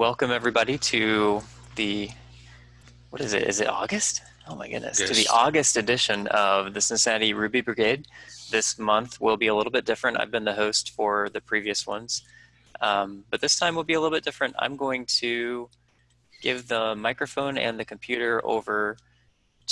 welcome everybody to the, what is it? Is it August? Oh my goodness, Yes. to the August edition of the Cincinnati Ruby Brigade. This month will be a little bit different. I've been the host for the previous ones, um, but this time will be a little bit different. I'm going to give the microphone and the computer over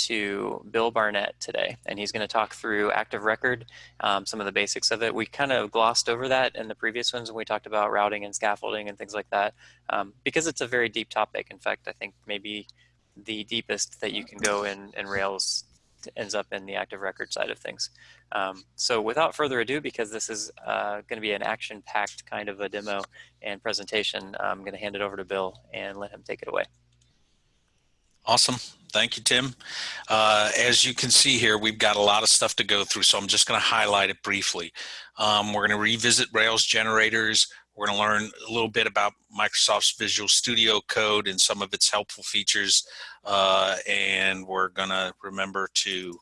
to Bill Barnett today, and he's going to talk through Active Record, um, some of the basics of it. We kind of glossed over that in the previous ones when we talked about routing and scaffolding and things like that, um, because it's a very deep topic. In fact, I think maybe the deepest that you can go in, in Rails ends up in the Active Record side of things. Um, so without further ado, because this is uh, going to be an action-packed kind of a demo and presentation, I'm going to hand it over to Bill and let him take it away. Awesome. Thank you, Tim. Uh, as you can see here, we've got a lot of stuff to go through, so I'm just going to highlight it briefly. Um, we're going to revisit Rails generators. We're going to learn a little bit about Microsoft's Visual Studio Code and some of its helpful features. Uh, and we're going to remember to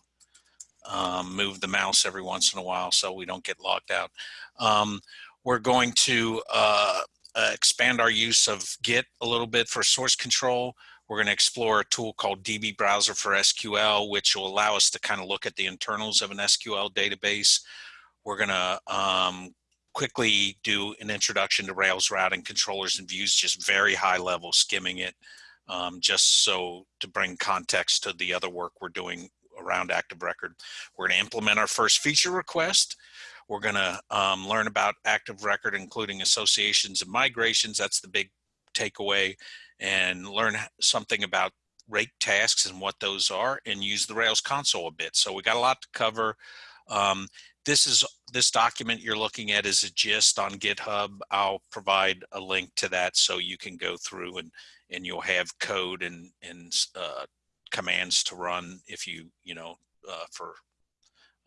um, move the mouse every once in a while so we don't get locked out. Um, we're going to uh, uh, expand our use of Git a little bit for source control. We're going to explore a tool called DB Browser for SQL, which will allow us to kind of look at the internals of an SQL database. We're going to um, quickly do an introduction to Rails routing controllers and views, just very high level, skimming it, um, just so to bring context to the other work we're doing around Active Record. We're going to implement our first feature request. We're going to um, learn about Active Record, including associations and migrations. That's the big takeaway and learn something about rake tasks and what those are and use the Rails console a bit. So we got a lot to cover. Um, this is this document you're looking at is a gist on GitHub. I'll provide a link to that so you can go through and and you'll have code and and uh, commands to run if you you know uh, for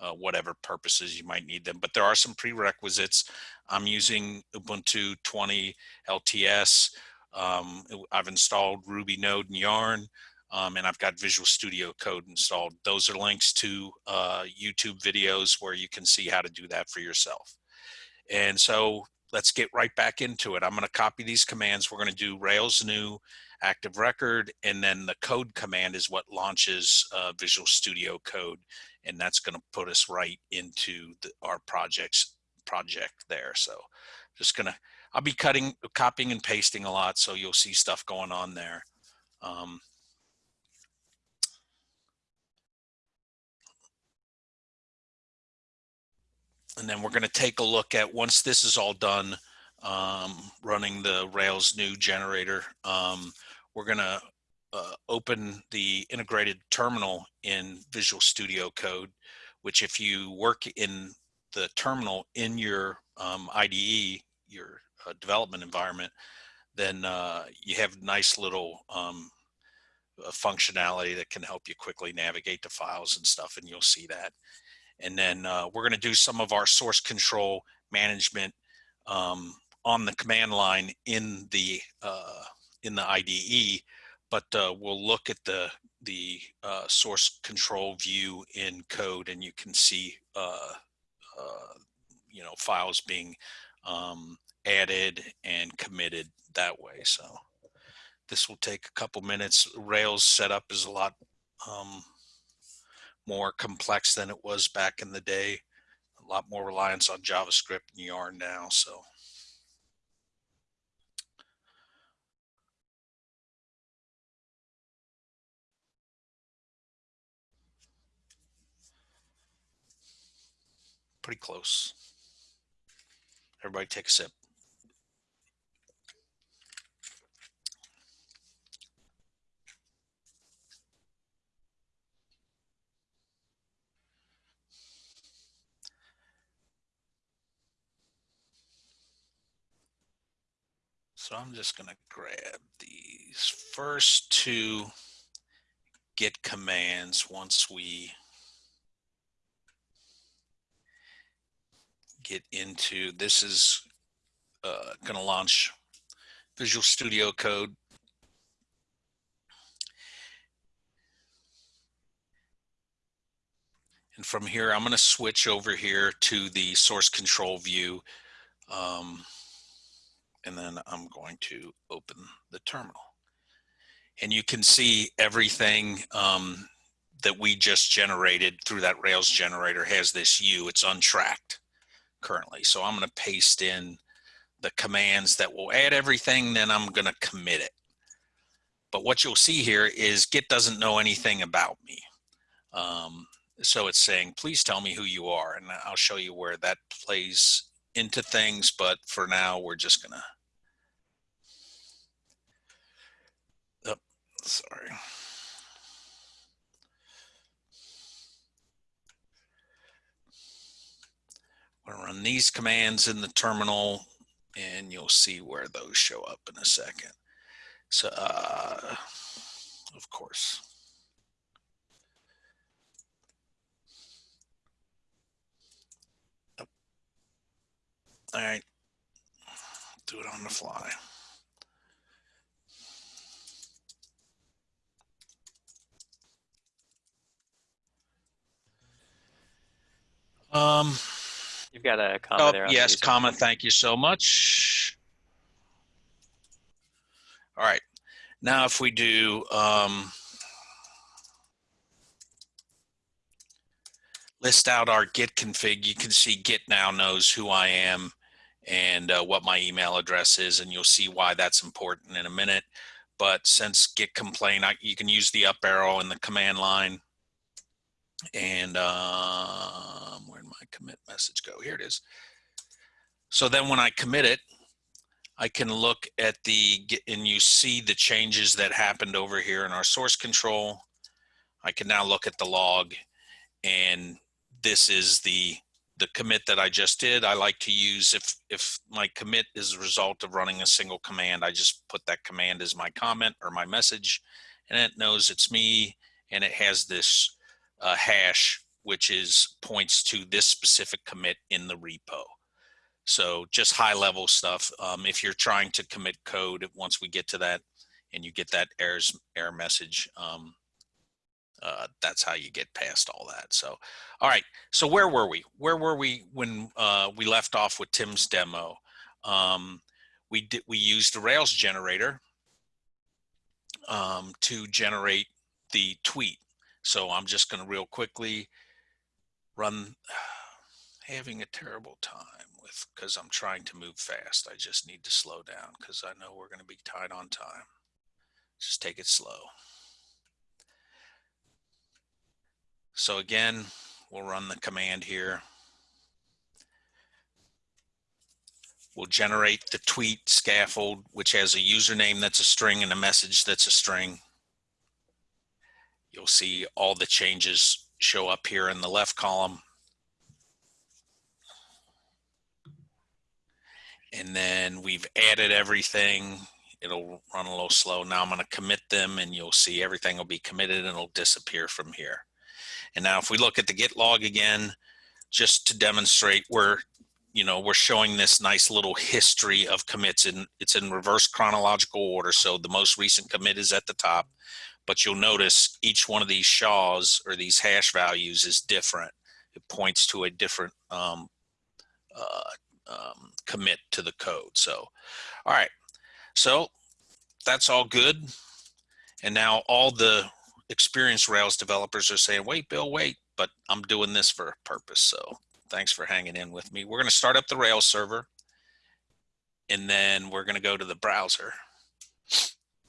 uh, whatever purposes you might need them. But there are some prerequisites. I'm using Ubuntu 20 LTS. Um, I've installed Ruby Node and Yarn, um, and I've got Visual Studio Code installed. Those are links to uh, YouTube videos where you can see how to do that for yourself. And so let's get right back into it. I'm going to copy these commands. We're going to do Rails new active record, and then the code command is what launches uh, Visual Studio Code, and that's going to put us right into the, our projects project there. So just going to I'll be cutting, copying and pasting a lot, so you'll see stuff going on there. Um, and then we're going to take a look at, once this is all done, um, running the Rails new generator, um, we're going to uh, open the integrated terminal in Visual Studio Code, which if you work in the terminal in your um, IDE, your uh, development environment, then uh, you have nice little um, uh, functionality that can help you quickly navigate the files and stuff, and you'll see that. And then uh, we're going to do some of our source control management um, on the command line in the uh, in the IDE, but uh, we'll look at the the uh, source control view in code, and you can see you know files being um, added and committed that way. So this will take a couple minutes. Rails setup is a lot um, more complex than it was back in the day. A lot more reliance on JavaScript and Yarn now. So. Pretty close. Everybody take a sip. So I'm just going to grab these first two git commands once we get into this is uh, going to launch Visual Studio Code. And from here, I'm going to switch over here to the source control view. Um, and then I'm going to open the terminal. And you can see everything um, that we just generated through that Rails generator has this U. It's untracked currently. So I'm going to paste in the commands that will add everything, then I'm going to commit it. But what you'll see here is Git doesn't know anything about me. Um, so it's saying, please tell me who you are. And I'll show you where that plays into things. But for now, we're just to, oh, sorry. I'm to run these commands in the terminal and you'll see where those show up in a second. So, uh, of course. All right, do it on the fly. Um, You've got a comment oh, there. the yes, comma, thank you so much. All right, now if we do, um, list out our git config, you can see git now knows who I am and uh, what my email address is, and you'll see why that's important in a minute. But since git complain, I, you can use the up arrow in the command line. And um, where did my commit message go? Here it is. So then when I commit it, I can look at the, and you see the changes that happened over here in our source control. I can now look at the log and this is the the commit that I just did. I like to use if if my commit is a result of running a single command, I just put that command as my comment or my message, and it knows it's me, and it has this uh, hash which is points to this specific commit in the repo. So just high level stuff. Um, if you're trying to commit code, once we get to that, and you get that errors error message, um, uh, that's how you get past all that. So, all right. So where were we? Where were we when uh, we left off with Tim's demo? Um, we did we used the Rails generator um, to generate the tweet. So I'm just going to real quickly run. Having a terrible time with because I'm trying to move fast. I just need to slow down because I know we're going to be tight on time. Just take it slow. So again, we'll run the command here. We'll generate the tweet scaffold, which has a username that's a string and a message that's a string. You'll see all the changes show up here in the left column. And then we've added everything. It'll run a little slow. Now I'm going to commit them and you'll see everything will be committed and it'll disappear from here. And now if we look at the git log again, just to demonstrate we're, you know, we're showing this nice little history of commits and it's in reverse chronological order. So the most recent commit is at the top, but you'll notice each one of these SHAs or these hash values is different. It points to a different um, uh, um, commit to the code. So, all right. So that's all good. And now all the experienced Rails developers are saying, wait, Bill, wait, but I'm doing this for a purpose. So thanks for hanging in with me. We're going to start up the Rails server and then we're going to go to the browser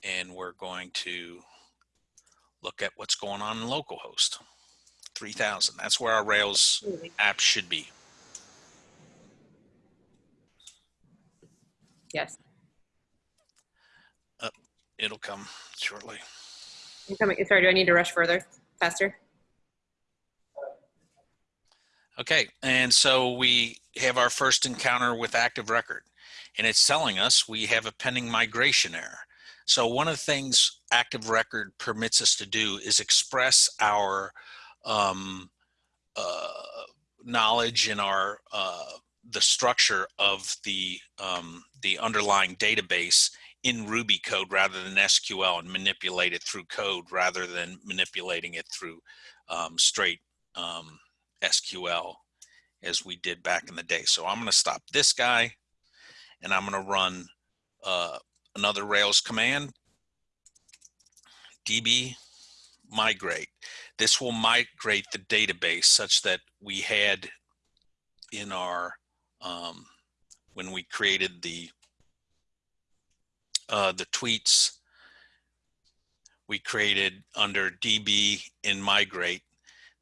and we're going to look at what's going on in localhost 3000. That's where our Rails app should be. Yes. Uh, it'll come shortly. I'm coming. Sorry, do I need to rush further? Faster? Okay, and so we have our first encounter with Active Record, and it's telling us we have a pending migration error. So one of the things Active Record permits us to do is express our um, uh, knowledge and our uh, the structure of the um, the underlying database in Ruby code rather than SQL and manipulate it through code rather than manipulating it through um, straight um, SQL as we did back in the day. So I'm going to stop this guy and I'm going to run uh, another Rails command, db migrate. This will migrate the database such that we had in our, um, when we created the, uh, the tweets, we created under db in migrate,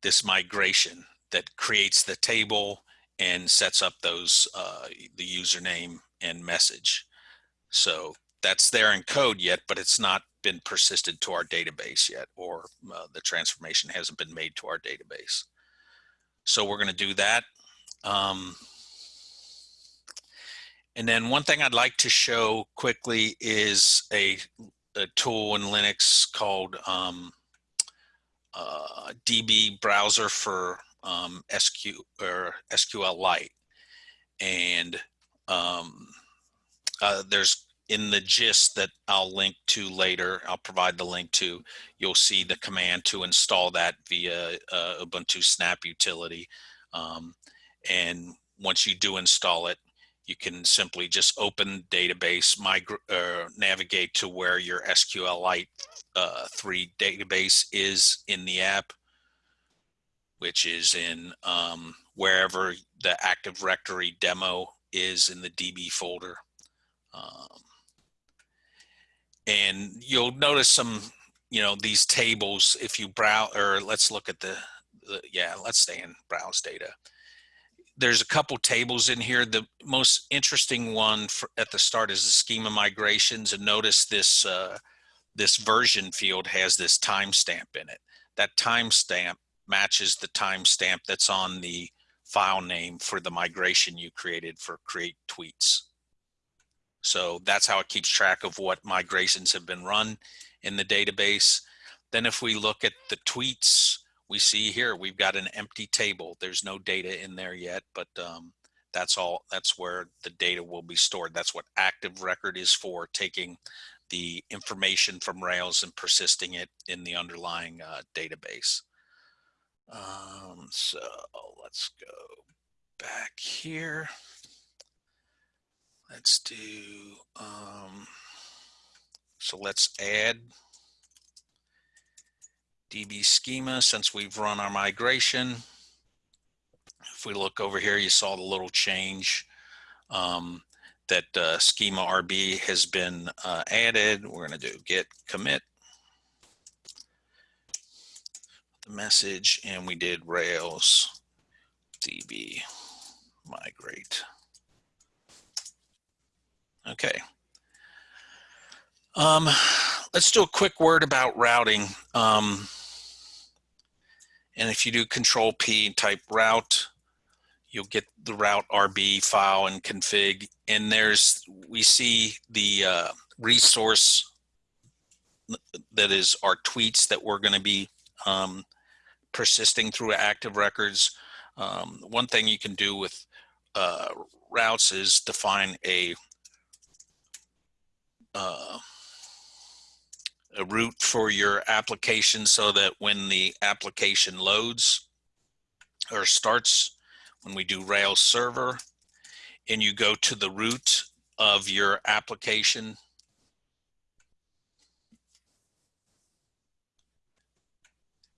this migration that creates the table and sets up those, uh, the username and message. So that's there in code yet, but it's not been persisted to our database yet, or uh, the transformation hasn't been made to our database. So we're going to do that. Um, and then one thing I'd like to show quickly is a, a tool in Linux called um, uh, DB browser for um, SQ or SQLite. And um, uh, there's in the gist that I'll link to later, I'll provide the link to, you'll see the command to install that via uh, Ubuntu Snap utility. Um, and once you do install it, you can simply just open database, uh, navigate to where your SQLite uh, 3 database is in the app, which is in um, wherever the Active Directory demo is in the DB folder. Um, and you'll notice some, you know, these tables, if you browse, or let's look at the, the yeah, let's stay in browse data. There's a couple tables in here. The most interesting one for, at the start is the schema migrations and notice this, uh, this version field has this timestamp in it. That timestamp matches the timestamp that's on the file name for the migration you created for create tweets. So that's how it keeps track of what migrations have been run in the database. Then if we look at the tweets, we see here we've got an empty table. There's no data in there yet, but um, that's all. That's where the data will be stored. That's what active record is for, taking the information from Rails and persisting it in the underlying uh, database. Um, so let's go back here. Let's do, um, so let's add DB schema since we've run our migration. If we look over here, you saw the little change um, that uh, schema RB has been uh, added. We're going to do git commit the message and we did Rails DB migrate. Okay. Um, let's do a quick word about routing. Um, and if you do control P and type route, you'll get the route RB file and config. And there's, we see the uh, resource that is our tweets that we're going to be um, persisting through active records. Um, one thing you can do with uh, routes is define a uh, a route for your application so that when the application loads or starts, when we do Rails server and you go to the root of your application,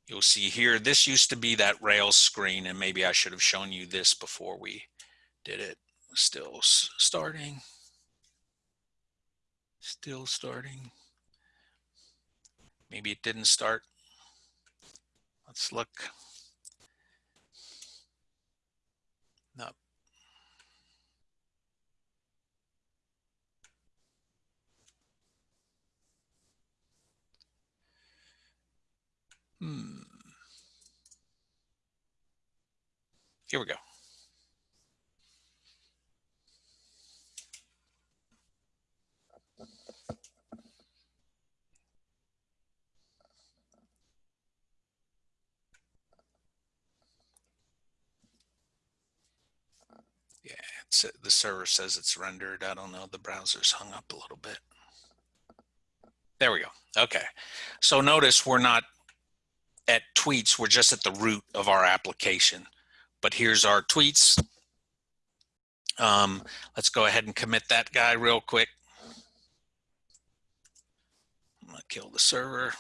you'll see here, this used to be that Rails screen and maybe I should have shown you this before we did it. Still starting. Still starting. Maybe it didn't start. Let's look. No. Hmm. Here we go. it's, the server says it's rendered. I don't know. The browser's hung up a little bit. There we go. Okay. So notice we're not at tweets. We're just at the root of our application. But here's our tweets. Um, let's go ahead and commit that guy real quick. I'm going to kill the server.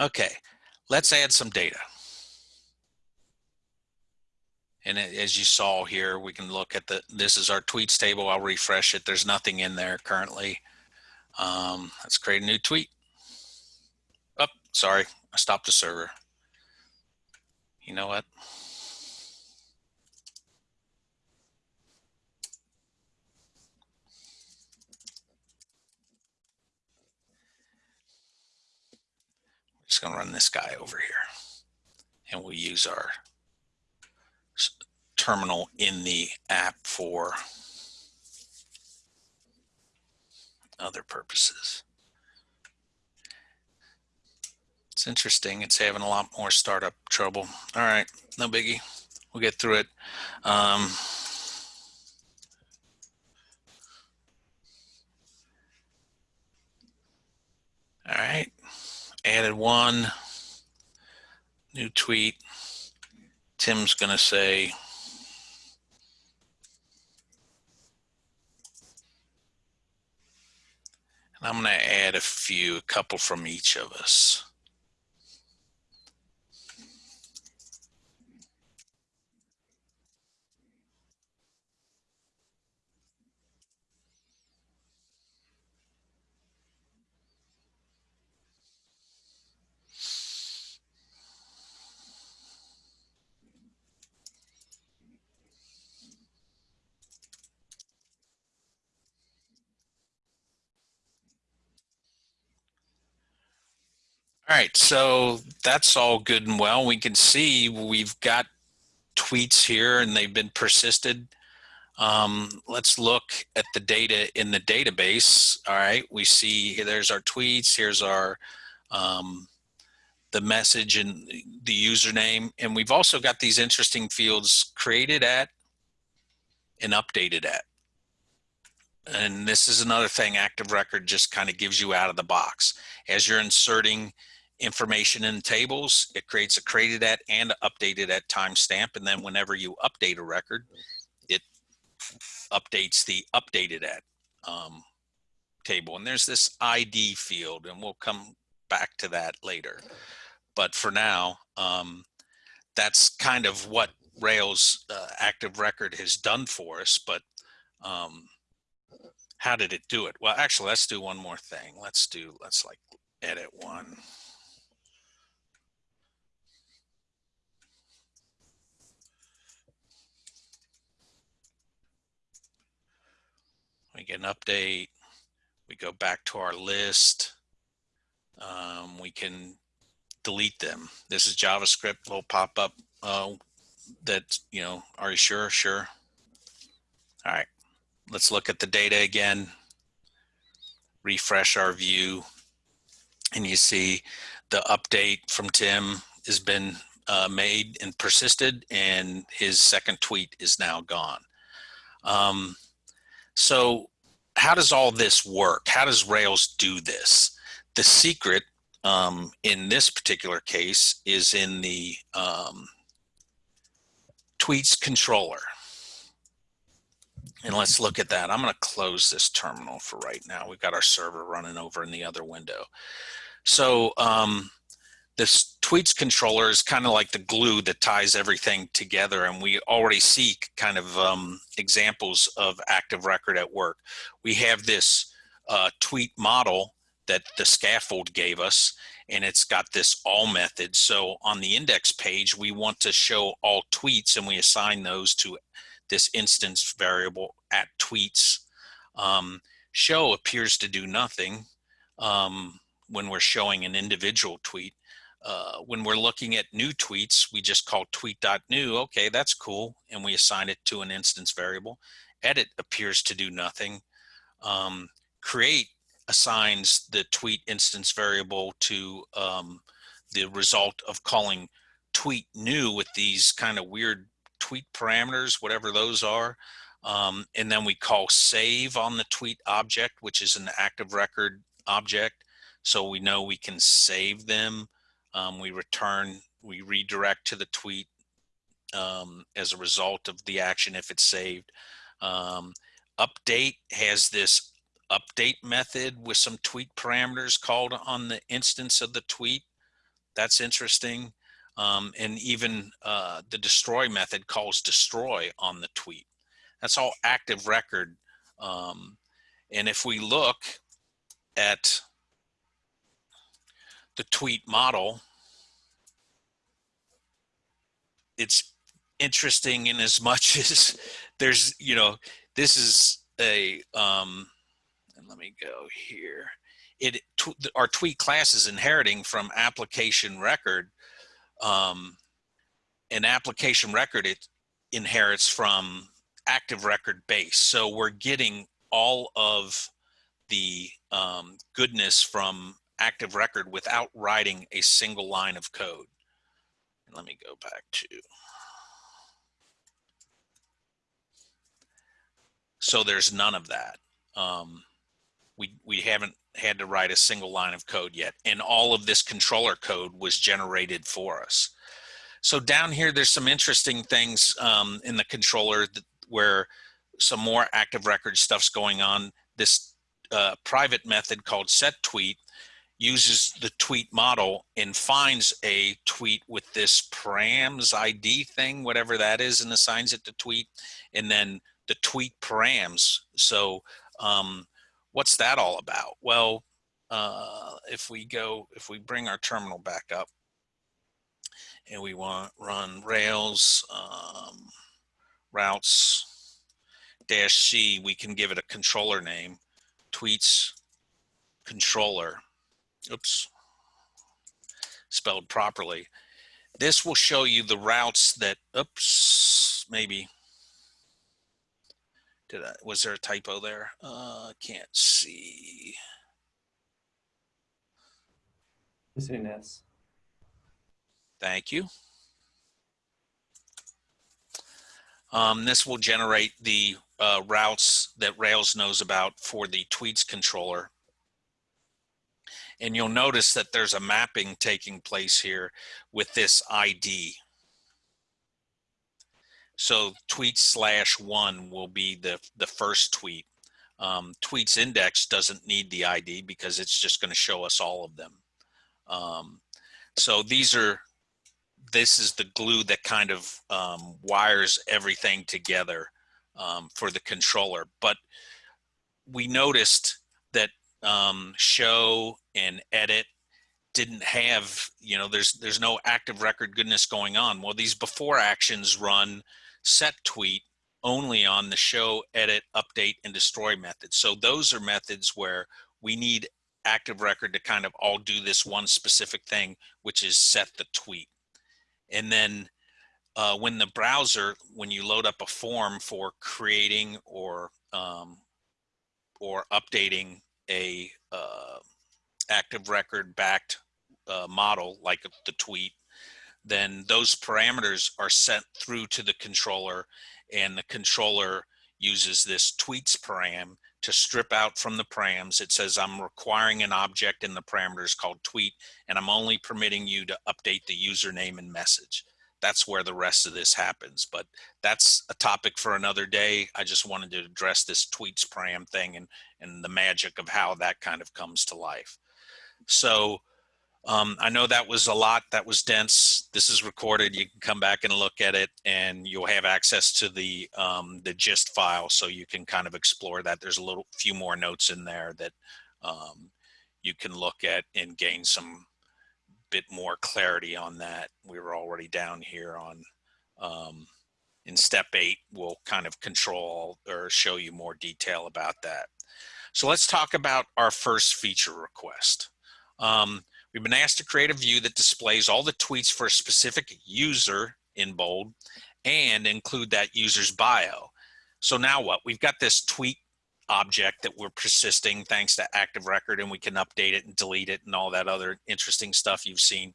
Okay, let's add some data. And as you saw here, we can look at the, this is our tweets table. I'll refresh it. There's nothing in there currently. Um, let's create a new tweet. Oh, sorry, I stopped the server. You know what? Just gonna run this guy over here. And we'll use our terminal in the app for other purposes. It's interesting. It's having a lot more startup trouble. All right, no biggie. We'll get through it. Um, all right, added one new tweet. Tim's gonna say, and I'm gonna add a few, a couple from each of us. All right, so that's all good and well. We can see we've got tweets here and they've been persisted. Um, let's look at the data in the database. All right, we see here, there's our tweets, here's our um, the message and the username. And we've also got these interesting fields created at and updated at. And this is another thing Active Record just kind of gives you out of the box. As you're inserting information in tables, it creates a created at and updated at timestamp. And then whenever you update a record, it updates the updated at um, table. And there's this ID field, and we'll come back to that later. But for now, um, that's kind of what Rails uh, Active Record has done for us. But um, how did it do it? Well, actually, let's do one more thing. Let's do, let's like edit one. We get an update. We go back to our list. Um, we can delete them. This is JavaScript will pop up uh, that, you know, are you sure? Sure. All right, let's look at the data again. Refresh our view and you see the update from Tim has been uh, made and persisted and his second tweet is now gone. Um, so how does all this work? How does Rails do this? The secret um, in this particular case is in the um, tweets controller. And let's look at that. I'm going to close this terminal for right now. We've got our server running over in the other window. So um, this tweets controller is kind of like the glue that ties everything together. And we already see kind of um, examples of active record at work. We have this uh, tweet model that the scaffold gave us, and it's got this all method. So on the index page, we want to show all tweets and we assign those to this instance variable at tweets. Um, show appears to do nothing um, when we're showing an individual tweet. Uh, when we're looking at new tweets, we just call tweet.new. Okay, that's cool. And we assign it to an instance variable. Edit appears to do nothing. Um, create assigns the tweet instance variable to um, the result of calling tweet new with these kind of weird tweet parameters, whatever those are. Um, and then we call save on the tweet object, which is an active record object. So we know we can save them. Um, we return, we redirect to the tweet um, as a result of the action if it's saved. Um, update has this update method with some tweet parameters called on the instance of the tweet. That's interesting. Um, and even uh, the destroy method calls destroy on the tweet. That's all active record. Um, and if we look at the tweet model, it's interesting in as much as there's, you know, this is a, um, let me go here. It, our tweet class is inheriting from application record. Um, an application record, it inherits from active record base. So we're getting all of the um, goodness from active record without writing a single line of code. And let me go back to. So there's none of that. Um, we, we haven't had to write a single line of code yet. And all of this controller code was generated for us. So down here, there's some interesting things um, in the controller where some more active record stuff's going on. This uh, private method called set tweet uses the tweet model and finds a tweet with this params ID thing, whatever that is, and assigns it to tweet, and then the tweet params. So um, what's that all about? Well, uh, if we go, if we bring our terminal back up and we want run Rails, um, routes dash C, we can give it a controller name, tweets controller. Oops, spelled properly. This will show you the routes that, oops, maybe. Did I, was there a typo there? Uh, can't see. Missing an S. Thank you. Um, this will generate the uh, routes that Rails knows about for the tweets controller. And you'll notice that there's a mapping taking place here with this ID. So tweet slash one will be the, the first tweet. Um, tweets index doesn't need the ID because it's just going to show us all of them. Um, so these are this is the glue that kind of um, wires everything together um, for the controller. But we noticed that um, show and edit didn't have, you know, there's there's no active record goodness going on. Well, these before actions run set tweet only on the show, edit, update, and destroy methods. So those are methods where we need active record to kind of all do this one specific thing, which is set the tweet. And then uh, when the browser, when you load up a form for creating or um, or updating a uh, active record backed uh, model like the tweet, then those parameters are sent through to the controller and the controller uses this tweets param to strip out from the params. It says I'm requiring an object in the parameters called tweet, and I'm only permitting you to update the username and message. That's where the rest of this happens. But that's a topic for another day. I just wanted to address this tweets param thing and, and the magic of how that kind of comes to life. So um, I know that was a lot, that was dense. This is recorded. You can come back and look at it and you'll have access to the, um, the gist file so you can kind of explore that. There's a little few more notes in there that um, you can look at and gain some bit more clarity on that. We were already down here on, um, in step eight, we'll kind of control or show you more detail about that. So let's talk about our first feature request. Um, We've been asked to create a view that displays all the tweets for a specific user in bold and include that user's bio. So now what? We've got this tweet object that we're persisting thanks to active record and we can update it and delete it and all that other interesting stuff you've seen.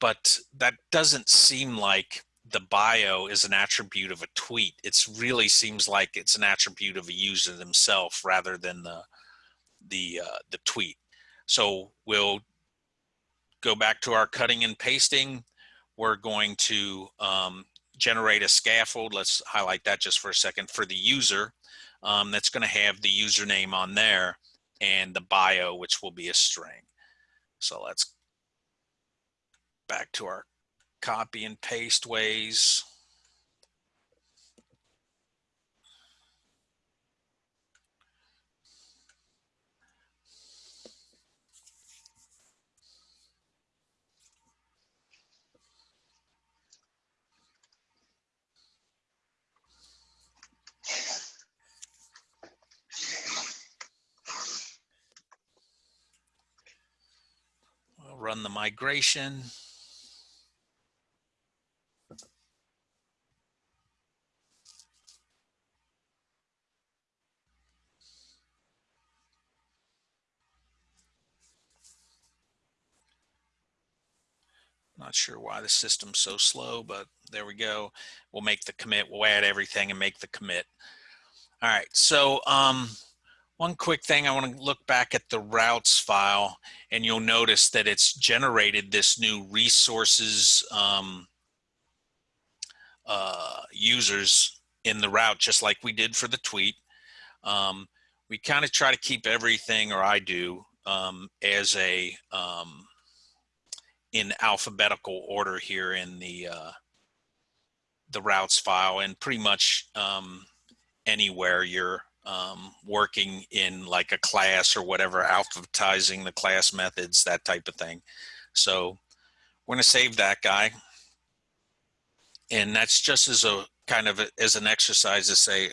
but that doesn't seem like the bio is an attribute of a tweet. It's really seems like it's an attribute of a user themselves rather than the the uh, the tweet. So we'll go back to our cutting and pasting. We're going to um, generate a scaffold. Let's highlight that just for a second for the user. Um, that's going to have the username on there and the bio, which will be a string. So let's back to our copy and paste ways. We'll run the migration. Not sure why the system's so slow, but there we go. We'll make the commit. We'll add everything and make the commit. All right. So um, one quick thing, I want to look back at the routes file and you'll notice that it's generated this new resources um, uh, users in the route, just like we did for the tweet. Um, we kind of try to keep everything, or I do, um, as a um, in alphabetical order here in the uh, the routes file and pretty much um, anywhere you're um, working in like a class or whatever, alphabetizing the class methods, that type of thing. So we're going to save that guy. And that's just as a kind of a, as an exercise to say,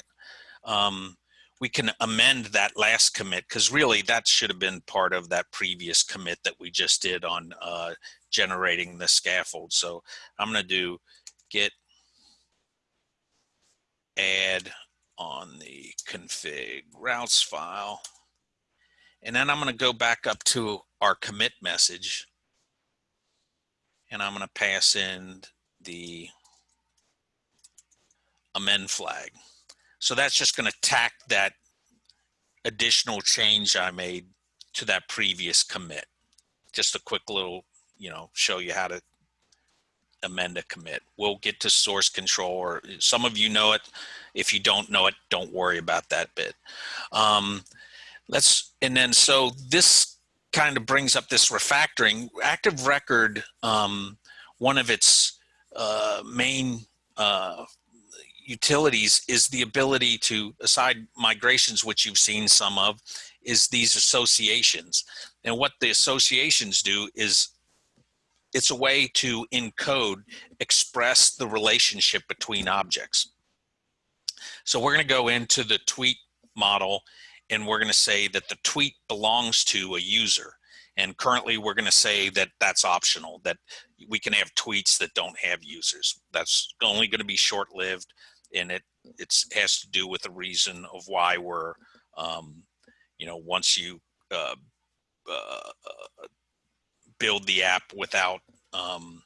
um, we can amend that last commit because really that should have been part of that previous commit that we just did on uh, generating the scaffold. So I'm going to do git add on the config routes file. And then I'm going to go back up to our commit message. And I'm going to pass in the amend flag. So that's just going to tack that additional change I made to that previous commit. Just a quick little, you know, show you how to amend a commit. We'll get to source control or some of you know it. If you don't know it, don't worry about that bit. Um, let's, and then so this kind of brings up this refactoring. Active Record, um, one of its uh, main uh, utilities is the ability to, aside migrations, which you've seen some of, is these associations. And what the associations do is it's a way to encode, express the relationship between objects. So we're going to go into the tweet model and we're going to say that the tweet belongs to a user. And currently we're going to say that that's optional, that we can have tweets that don't have users. That's only going to be short-lived and it it's has to do with the reason of why we're, um, you know, once you uh, uh, build the app without um,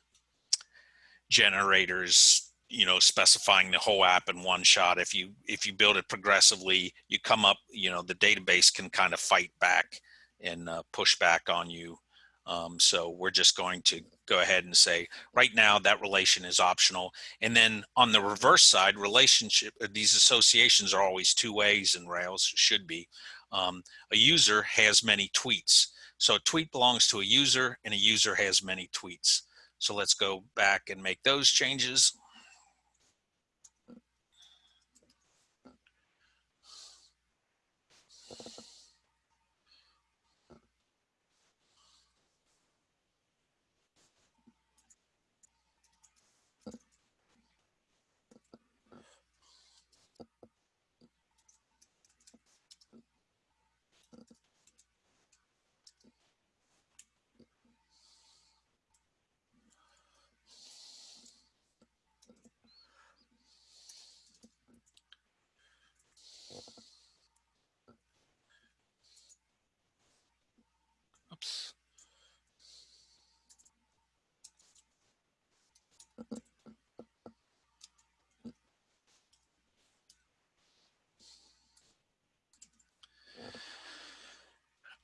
generators you know specifying the whole app in one shot. If you if you build it progressively you come up you know the database can kind of fight back and uh, push back on you. Um, so we're just going to go ahead and say right now that relation is optional. And then on the reverse side relationship uh, these associations are always two ways in rails should be. Um, a user has many tweets so a tweet belongs to a user and a user has many tweets. So let's go back and make those changes.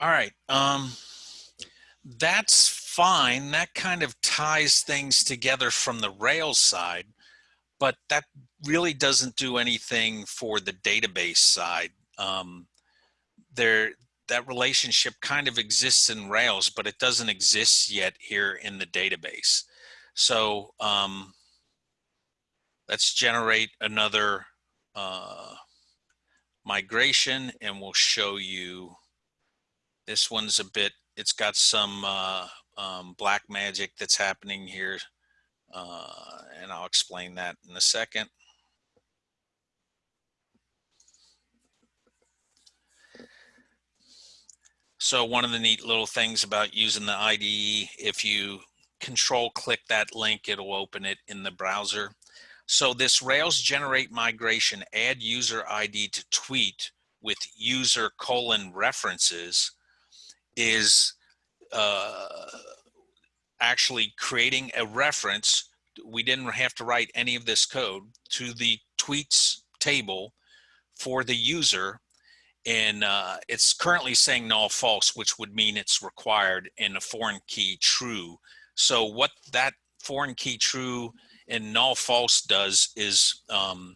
All right. Um, that's fine. That kind of ties things together from the Rails side, but that really doesn't do anything for the database side. Um, there, that relationship kind of exists in Rails, but it doesn't exist yet here in the database. So um, let's generate another uh, migration and we'll show you this one's a bit, it's got some uh, um, black magic that's happening here. Uh, and I'll explain that in a second. So one of the neat little things about using the IDE, if you control click that link, it'll open it in the browser. So this Rails generate migration add user ID to tweet with user colon references is uh, actually creating a reference. We didn't have to write any of this code to the tweets table for the user. And uh, it's currently saying null false, which would mean it's required in a foreign key true. So what that foreign key true and null false does is um,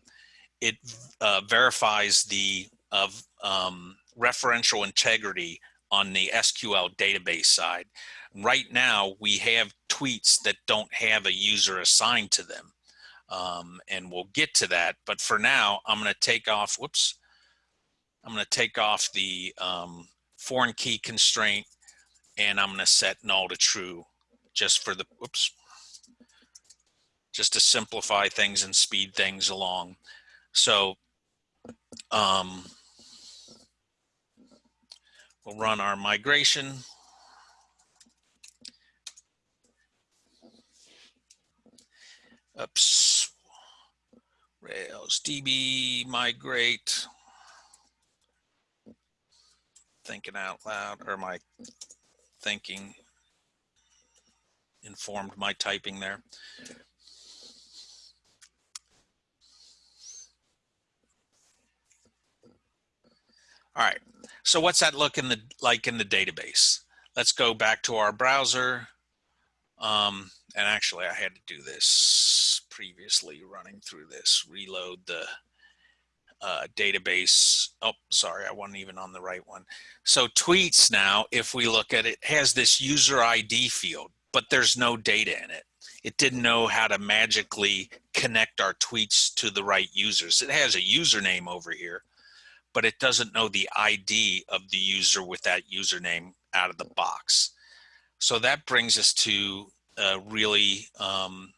it uh, verifies the of um, referential integrity on the SQL database side. Right now, we have tweets that don't have a user assigned to them. Um, and we'll get to that. But for now, I'm going to take off, whoops, I'm going to take off the um, foreign key constraint and I'm going to set null to true just for the, whoops, just to simplify things and speed things along. So um, We'll run our migration. Oops. Rails DB migrate. Thinking out loud, or my thinking informed my typing there. All right, so what's that look in the like in the database? Let's go back to our browser. Um, and actually I had to do this previously running through this, reload the uh, database. Oh, sorry, I wasn't even on the right one. So tweets now, if we look at it, has this user ID field, but there's no data in it. It didn't know how to magically connect our tweets to the right users. It has a username over here, but it doesn't know the ID of the user with that username out of the box. So that brings us to a really um,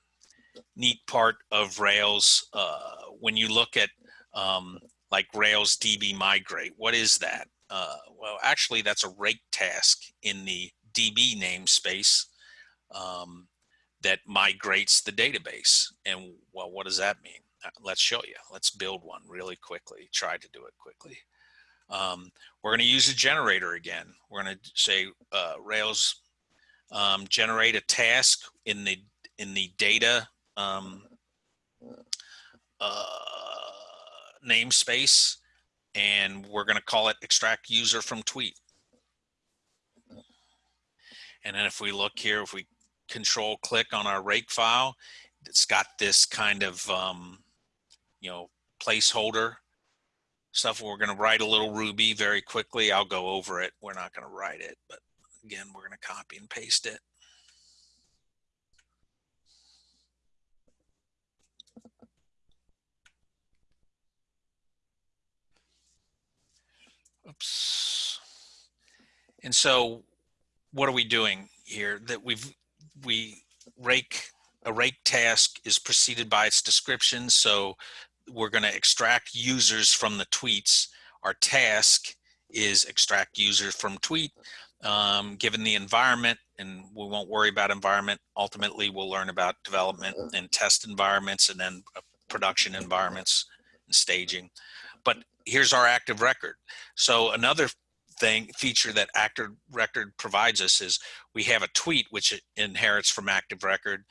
neat part of Rails. Uh, when you look at um, like Rails DB migrate, what is that? Uh, well, actually that's a rake task in the DB namespace um, that migrates the database. And well, what does that mean? Uh, let's show you. Let's build one really quickly. Try to do it quickly. Um, we're going to use a generator again. We're going to say uh, Rails um, generate a task in the in the data um, uh, namespace, and we're going to call it extract user from tweet. And then if we look here, if we control click on our rake file, it's got this kind of um, you know, placeholder stuff. We're going to write a little Ruby very quickly. I'll go over it. We're not going to write it, but again, we're going to copy and paste it. Oops. And so what are we doing here that we've, we rake, a rake task is preceded by its description. So we're going to extract users from the tweets. Our task is extract users from tweet. Um, given the environment, and we won't worry about environment, ultimately we'll learn about development and test environments and then uh, production environments and staging. But here's our active record. So another thing feature that active record provides us is we have a tweet which inherits from active record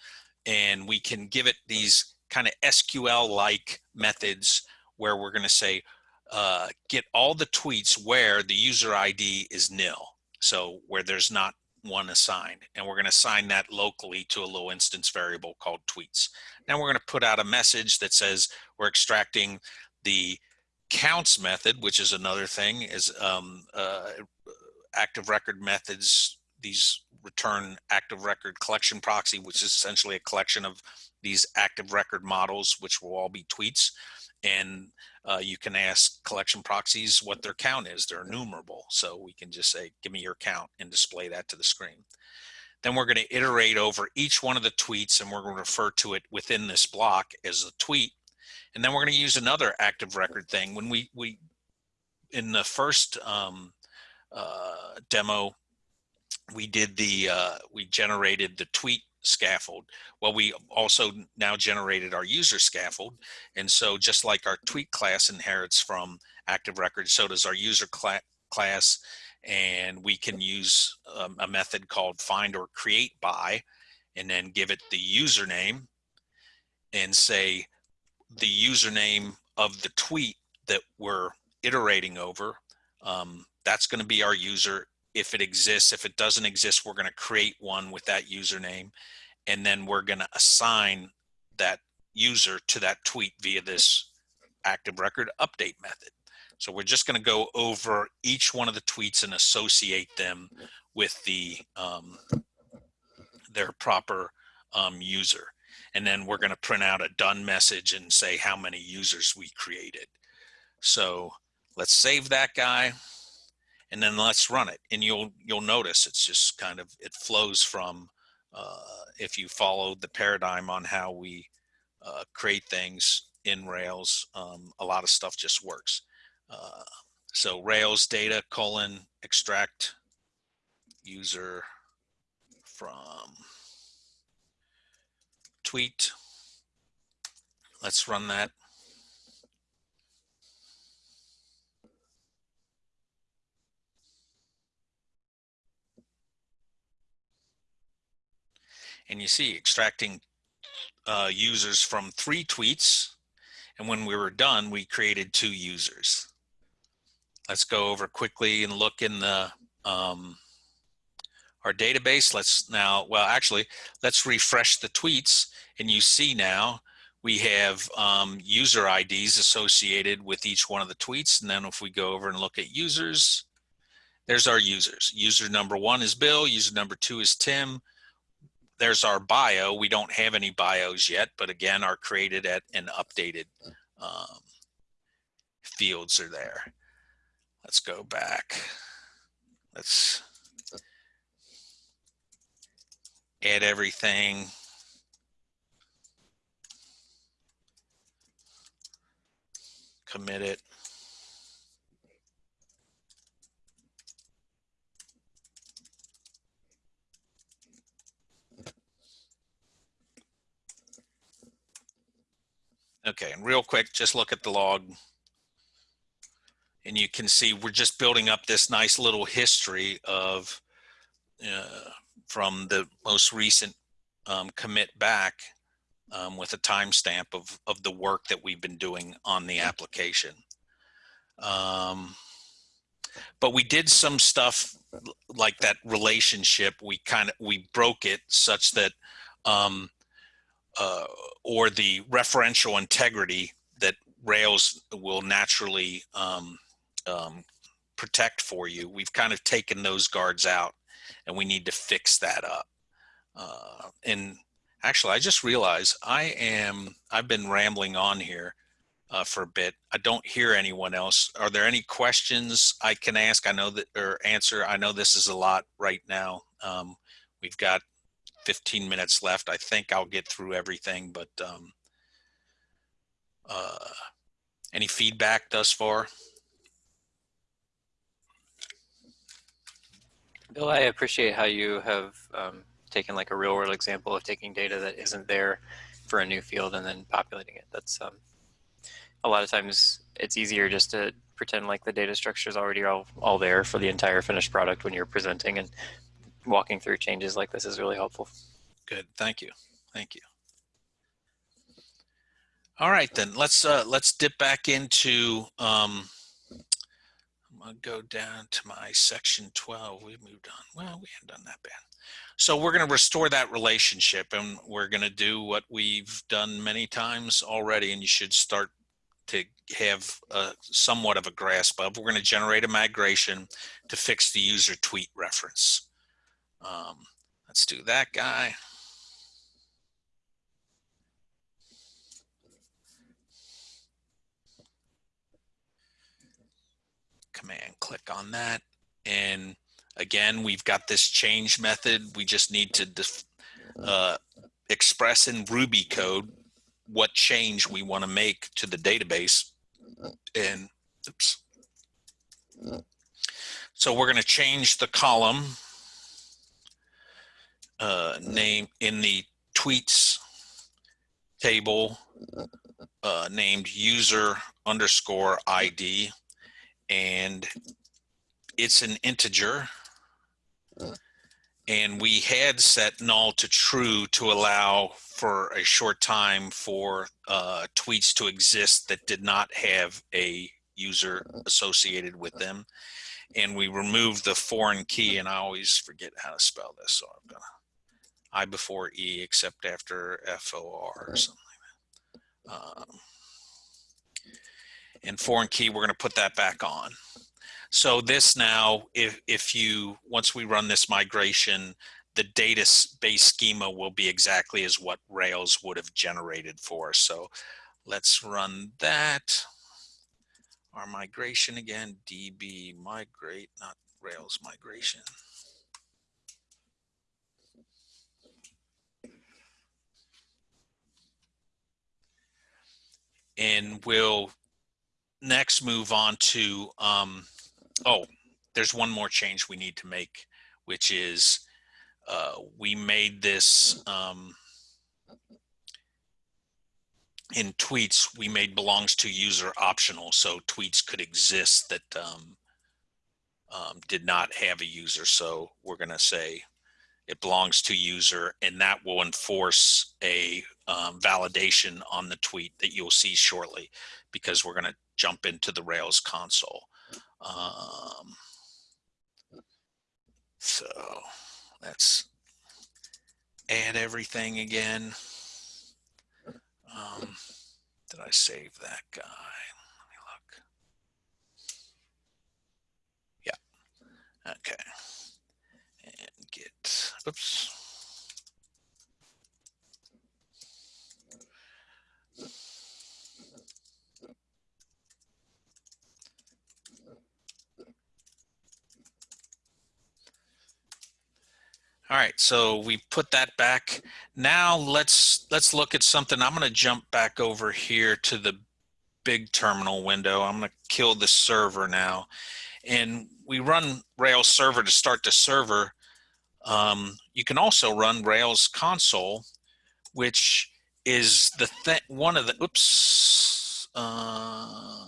and we can give it these kind of SQL-like methods where we're going to say, uh, get all the tweets where the user ID is nil. So where there's not one assigned and we're going to assign that locally to a low instance variable called tweets. Now we're going to put out a message that says we're extracting the counts method, which is another thing is um, uh, active record methods. These return active record collection proxy, which is essentially a collection of these active record models, which will all be tweets. And uh, you can ask collection proxies what their count is. They're enumerable. So we can just say, give me your count and display that to the screen. Then we're going to iterate over each one of the tweets and we're going to refer to it within this block as a tweet. And then we're going to use another active record thing. When we, we in the first um, uh, demo, we did the, uh, we generated the tweet scaffold. Well, we also now generated our user scaffold. And so just like our tweet class inherits from active record, so does our user cla class. And we can use um, a method called find or create by, and then give it the username and say the username of the tweet that we're iterating over. Um, that's going to be our user if it exists. If it doesn't exist, we're going to create one with that username. And then we're going to assign that user to that tweet via this active record update method. So we're just going to go over each one of the tweets and associate them with the um, their proper um, user. And then we're going to print out a done message and say how many users we created. So let's save that guy and then let's run it. And you'll you'll notice it's just kind of it flows from uh, if you follow the paradigm on how we uh, create things in Rails um, a lot of stuff just works. Uh, so Rails data colon extract user from tweet. Let's run that and you see extracting uh, users from three tweets. And when we were done, we created two users. Let's go over quickly and look in the um, our database. Let's now, well, actually, let's refresh the tweets and you see now we have um, user IDs associated with each one of the tweets. And then if we go over and look at users, there's our users. User number one is Bill, user number two is Tim, there's our bio. We don't have any bios yet, but again, are created at and updated um, fields are there. Let's go back. Let's add everything. Commit it. Okay, and real quick, just look at the log. And you can see we're just building up this nice little history of uh, from the most recent um, commit back um, with a timestamp of, of the work that we've been doing on the application. Um, but we did some stuff like that relationship. We kind of, we broke it such that um, uh, or the referential integrity that Rails will naturally um, um, protect for you. We've kind of taken those guards out and we need to fix that up. Uh, and actually, I just realized I am, I've been rambling on here uh, for a bit. I don't hear anyone else. Are there any questions I can ask? I know that, or answer. I know this is a lot right now. Um, we've got 15 minutes left. I think I'll get through everything, but um, uh, any feedback thus far? Bill, I appreciate how you have um, taken like a real world example of taking data that isn't there for a new field and then populating it. That's um, a lot of times it's easier just to pretend like the data structure is already all, all there for the entire finished product when you're presenting and walking through changes like this is really helpful. Good, thank you. Thank you. All right, then let's uh, let's dip back into. Um, I'm gonna go down to my section 12. We moved on. Well, we haven't done that bad. So we're to restore that relationship, and we're to do what we've done many times already, and you should start to have a, somewhat of a grasp of. We're to generate a migration to fix the user tweet reference. Um, let's do that guy. Command click on that. And again, we've got this change method. We just need to uh, express in Ruby code what change we want to make to the database. And oops. So we're going to change the column uh, name in the tweets table uh, named user underscore ID and it's an integer and we had set null to true to allow for a short time for uh, tweets to exist that did not have a user associated with them. And we removed the foreign key, and I always forget how to spell this, so I'm gonna I before E except after F O R or something like that. Um, and foreign key, we're gonna put that back on. So this now, if, if you, once we run this migration, the database schema will be exactly as what Rails would have generated for. So let's run that. Our migration again, DB migrate, not Rails migration. And we'll next move on to um, oh, there's one more change we need to make, which is uh, we made this um, in tweets, we made belongs to user optional. So tweets could exist that um, um, did not have a user. So we're going to say it belongs to user and that will enforce a um, validation on the tweet that you'll see shortly because we're going to jump into the Rails console. Um, so let's add everything again. Um, did I save that guy? Let me look. Yeah. Okay. Get, oops. All right, so we put that back. Now let's let's look at something. I'm going to jump back over here to the big terminal window. I'm going to kill the server now. And we run Rails server to start the server. Um, you can also run Rails console, which is the th one of the, oops, uh,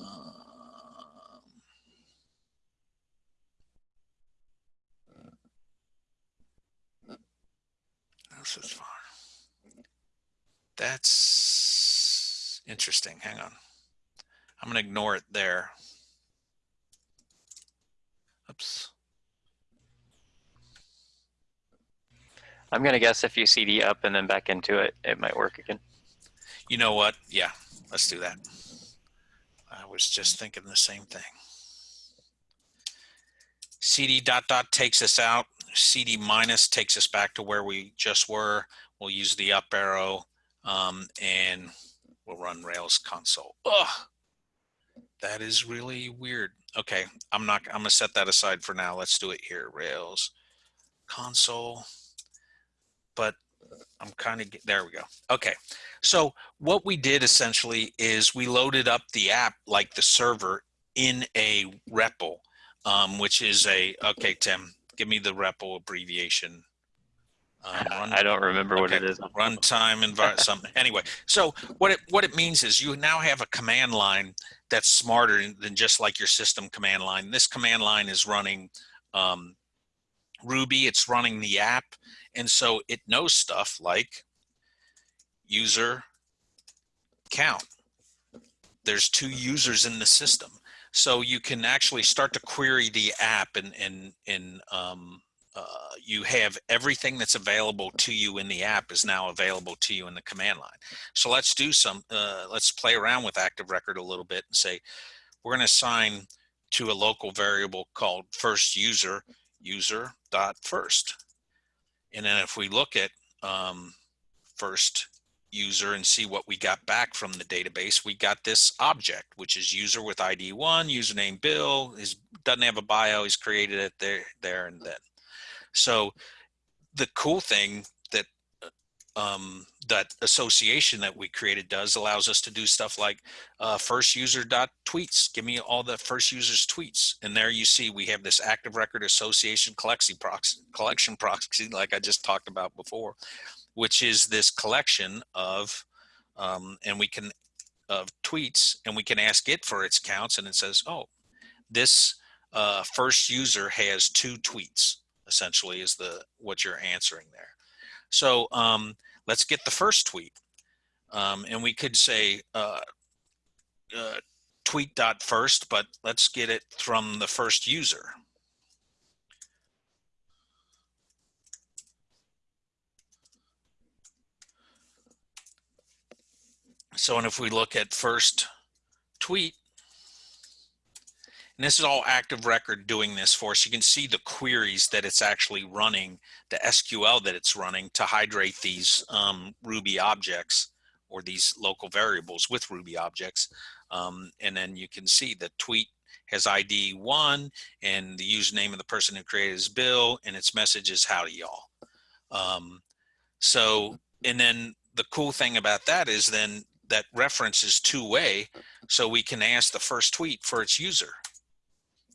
this is far. That's interesting. Hang on. I'm going to ignore it there. Oops. I'm going to guess if you CD up and then back into it, it might work again. You know what? Yeah, let's do that. I was just thinking the same thing. CD dot dot takes us out. CD minus takes us back to where we just were. We'll use the up arrow um, and we'll run Rails console. Ugh, that is really weird. Okay, I'm not, I'm gonna set that aside for now. Let's do it here, Rails console. But I'm kind of, there we go. Okay, so what we did essentially is we loaded up the app like the server in a REPL, um, which is a, okay, Tim, give me the REPL abbreviation. Um, run, I don't remember okay, what it is. Runtime environment, something. Anyway, so what it what it means is you now have a command line that's smarter than just like your system command line. This command line is running um, Ruby. It's running the app, and so it knows stuff like user count. There's two users in the system. So you can actually start to query the app and, and, and um, uh, you have everything that's available to you in the app is now available to you in the command line. So let's do some, uh, let's play around with Active Record a little bit and say, we're going to assign to a local variable called first user, user dot first. And then if we look at um, first user and see what we got back from the database, we got this object, which is user with ID one, username Bill, is doesn't have a bio, he's created it there, there and then. So the cool thing that um, that association that we created does allows us to do stuff like uh, first user dot tweets. Give me all the first user's tweets. And there you see we have this active record association collection proxy, collection proxy like I just talked about before, which is this collection of, um, and we can, of tweets and we can ask it for its counts and it says, oh, this uh, first user has two tweets essentially is the what you're answering there. So um, let's get the first tweet. Um, and we could say uh, uh, tweet dot first, but let's get it from the first user. So, and if we look at first tweet, and this is all active record doing this for us. You can see the queries that it's actually running, the SQL that it's running to hydrate these um, Ruby objects or these local variables with Ruby objects. Um, and then you can see the tweet has ID one and the username of the person who created is Bill and its message is howdy y'all. Um, so, and then the cool thing about that is then that reference is two way. So we can ask the first tweet for its user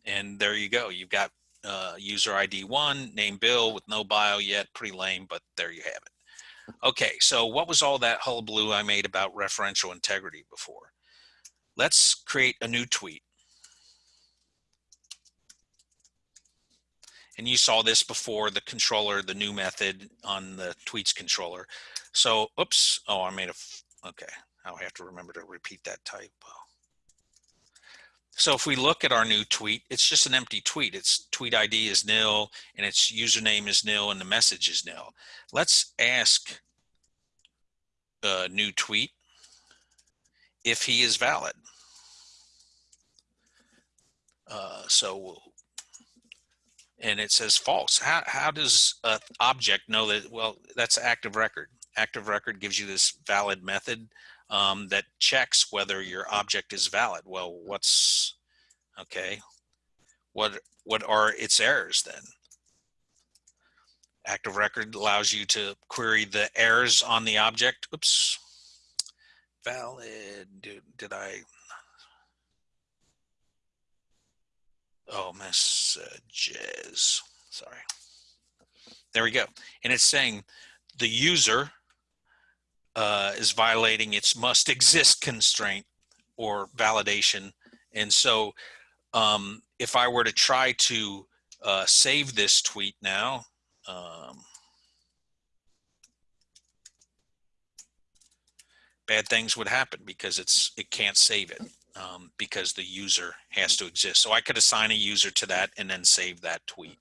and there you go. You've got uh, user ID one, name Bill with no bio yet, pretty lame, but there you have it. Okay, so what was all that hullabaloo I made about referential integrity before? Let's create a new tweet. And you saw this before, the controller, the new method on the tweets controller. So, oops, oh, I made a, okay, I'll have to remember to repeat that typo. So if we look at our new tweet, it's just an empty tweet. Its tweet ID is nil and its username is nil and the message is nil. Let's ask a new tweet if he is valid. Uh, so, and it says false. How, how does an object know that, well, that's active record. Active record gives you this valid method um, that checks whether your object is valid. Well, what's, okay, what, what are its errors then? Active record allows you to query the errors on the object. Oops, valid, did, did I, oh, messages, sorry. There we go. And it's saying the user uh, is violating its must exist constraint or validation. And so um, if I were to try to uh, save this tweet now, um, bad things would happen because it's it can't save it um, because the user has to exist. So I could assign a user to that and then save that tweet.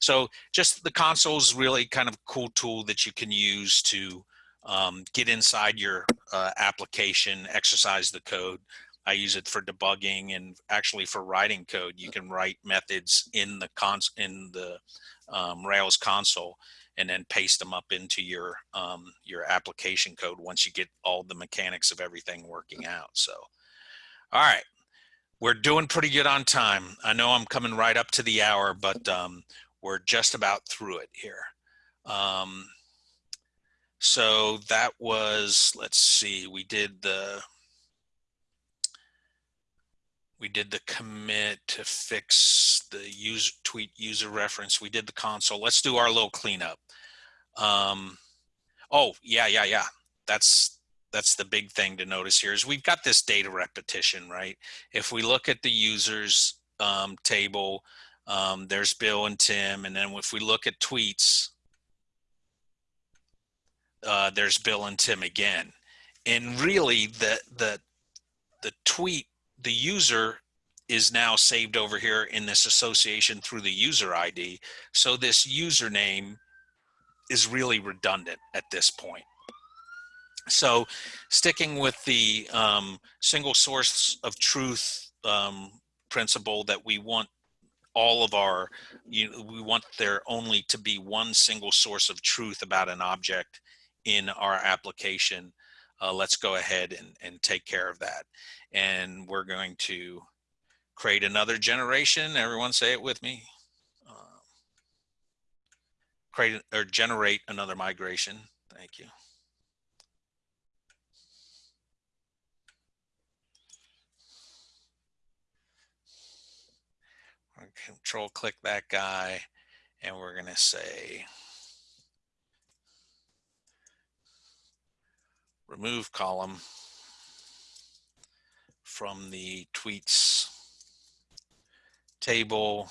So just the console is really kind of cool tool that you can use to um, get inside your uh, application, exercise the code. I use it for debugging and actually for writing code. You can write methods in the cons in the um, Rails console and then paste them up into your um, your application code once you get all the mechanics of everything working out. So, all right, we're doing pretty good on time. I know I'm coming right up to the hour, but um, we're just about through it here. Um, so that was, let's see, we did the, we did the commit to fix the user tweet user reference. We did the console. Let's do our little cleanup. Um, oh, yeah, yeah, yeah. That's, that's the big thing to notice here is we've got this data repetition, right? If we look at the users um, table, um, there's Bill and Tim. And then if we look at tweets, uh, there's Bill and Tim again. And really the, the, the tweet, the user is now saved over here in this association through the user ID. So this username is really redundant at this point. So sticking with the um, single source of truth um, principle that we want all of our, you we want there only to be one single source of truth about an object in our application. Uh, let's go ahead and, and take care of that. And we're going to create another generation. Everyone say it with me. Uh, create or generate another migration. Thank you. control click that guy and we're going to say remove column from the tweets table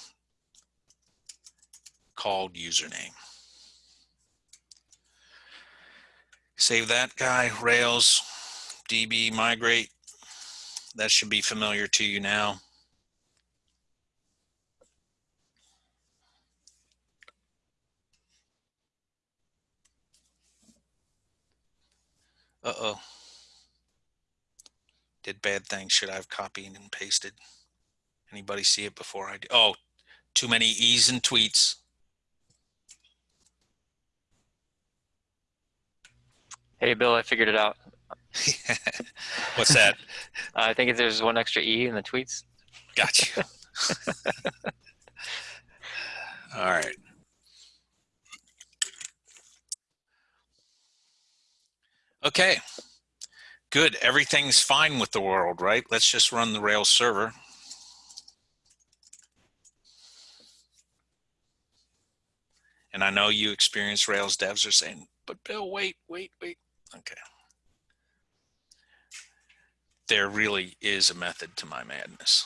called username. Save that guy, Rails, DB, migrate. That should be familiar to you now. Uh-oh. Did bad things. Should I have copied and pasted? Anybody see it before I do? Oh, too many E's and tweets. Hey, Bill, I figured it out. What's that? I think there's one extra E in the tweets. Got you. All right. Okay, good. Everything's fine with the world, right? Let's just run the Rails server. And I know you experienced Rails devs are saying, but Bill, wait, wait, wait. Okay. There really is a method to my madness.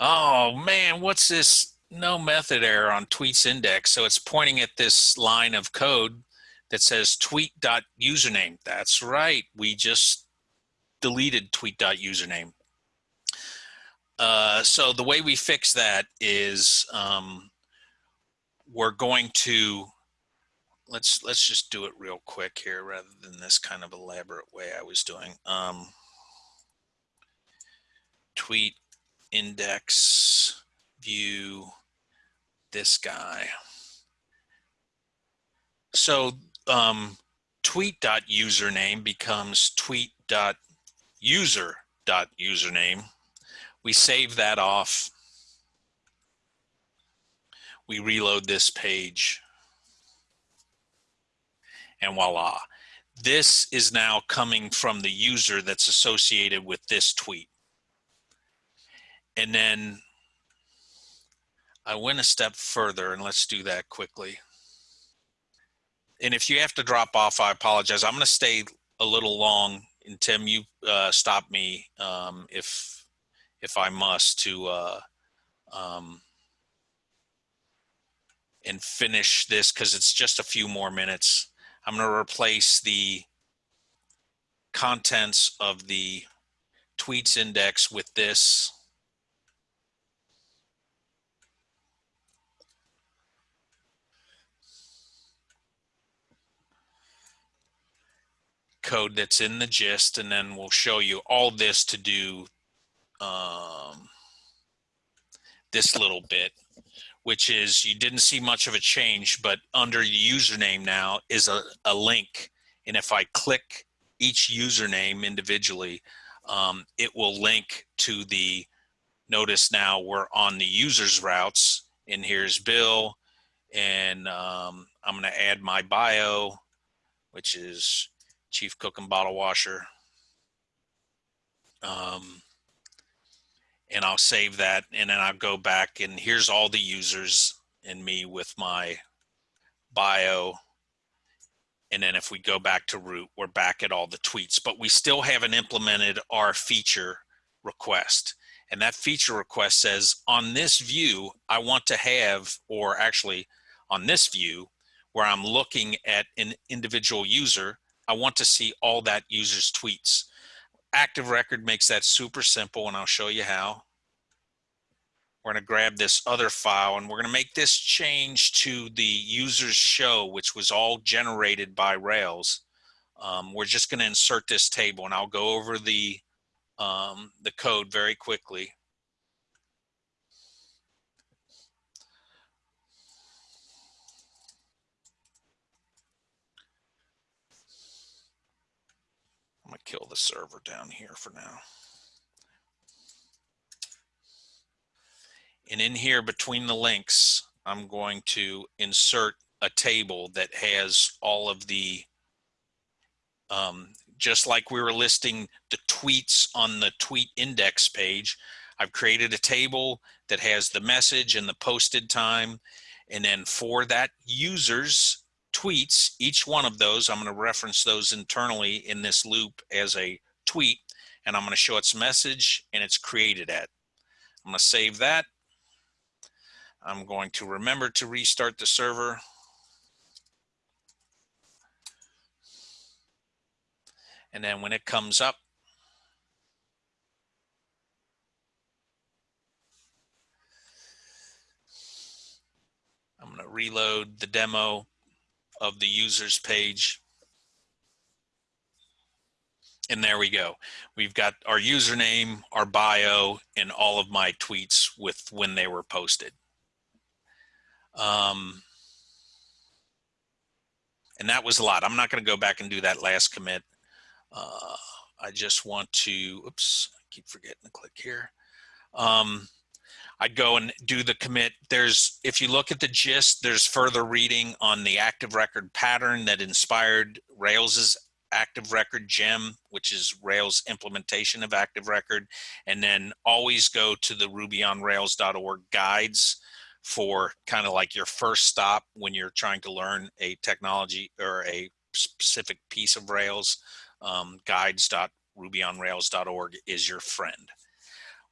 Oh man, what's this no method error on tweets index. So it's pointing at this line of code that says tweet.username. That's right. We just deleted tweet.username. Uh, so the way we fix that is um, we're going to let's let's just do it real quick here rather than this kind of elaborate way I was doing. Um, tweet index view this guy. So um, tweet.username becomes tweet.user.username. We save that off. We reload this page. And voila. This is now coming from the user that's associated with this tweet. And then I went a step further and let's do that quickly. And if you have to drop off, I apologize. I'm going to stay a little long and Tim, you uh, stop me um, if, if I must to uh, um, and finish this because it's just a few more minutes. I'm going to replace the contents of the tweets index with this code that's in the gist and then we'll show you all this to do um, this little bit which is you didn't see much of a change but under the username now is a, a link. And if I click each username individually um, it will link to the notice now we're on the users routes and here's Bill and um, I'm going to add my bio which is chief cook and bottle washer. Um, and I'll save that and then I'll go back and here's all the users and me with my bio. And then if we go back to root, we're back at all the tweets, but we still haven't implemented our feature request. And that feature request says on this view, I want to have, or actually on this view, where I'm looking at an individual user, I want to see all that user's tweets. Active Record makes that super simple and I'll show you how. We're gonna grab this other file and we're gonna make this change to the user's show, which was all generated by Rails. Um, we're just gonna insert this table and I'll go over the, um, the code very quickly. I'm gonna kill the server down here for now. And in here between the links, I'm going to insert a table that has all of the, um, just like we were listing the tweets on the tweet index page, I've created a table that has the message and the posted time. And then for that user's tweets, each one of those, I'm going to reference those internally in this loop as a tweet, and I'm going to show its message and it's created at. I'm going to save that. I'm going to remember to restart the server. And then when it comes up, I'm going to reload the demo of the users page. And there we go. We've got our username, our bio, and all of my tweets with when they were posted. Um, and that was a lot. I'm not going to go back and do that last commit. Uh, I just want to, oops, I keep forgetting to click here. Um, I'd go and do the commit. There's, if you look at the gist, there's further reading on the active record pattern that inspired Rails's active record gem, which is Rails implementation of active record. And then always go to the rubyonrails.org guides for kind of like your first stop when you're trying to learn a technology or a specific piece of Rails. Um, guides.rubyonrails.org is your friend.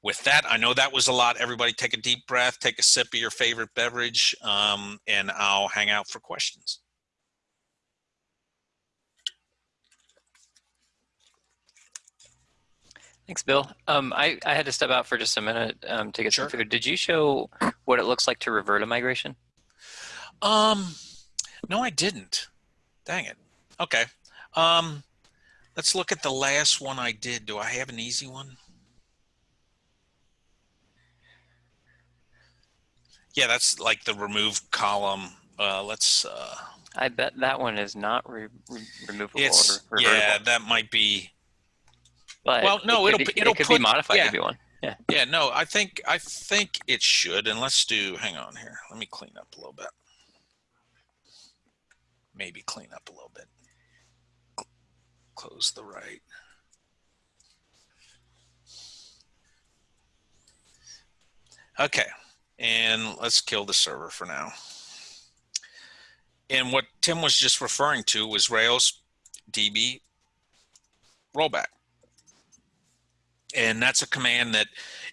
With that, I know that was a lot. Everybody take a deep breath, take a sip of your favorite beverage, um, and I'll hang out for questions. Thanks, Bill. Um, I, I had to step out for just a minute um, to get Sure. some food. Did you show what it looks like to revert a migration? Um, no, I didn't. Dang it. Okay. Um, let's look at the last one I did. Do I have an easy one? Yeah, that's like the remove column. Uh, let's, uh, I bet that one is not re re removable it's, or yeah, that might be, but well, no, it could it'll- be, it'll it could put- be modified yeah. to be one. yeah, no, I think, I think it should. And let's do, hang on here. Let me clean up a little bit. Maybe clean up a little bit. Close the right. Okay, and let's kill the server for now. And what Tim was just referring to was Rails DB rollback. And that's a command that,